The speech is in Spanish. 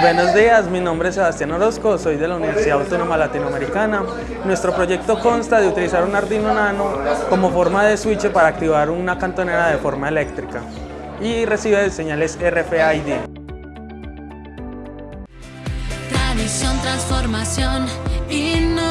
Buenos días, mi nombre es Sebastián Orozco, soy de la Universidad Autónoma Latinoamericana. Nuestro proyecto consta de utilizar un Arduino Nano como forma de switch para activar una cantonera de forma eléctrica y recibe señales RFID. Tradición, transformación, innovación,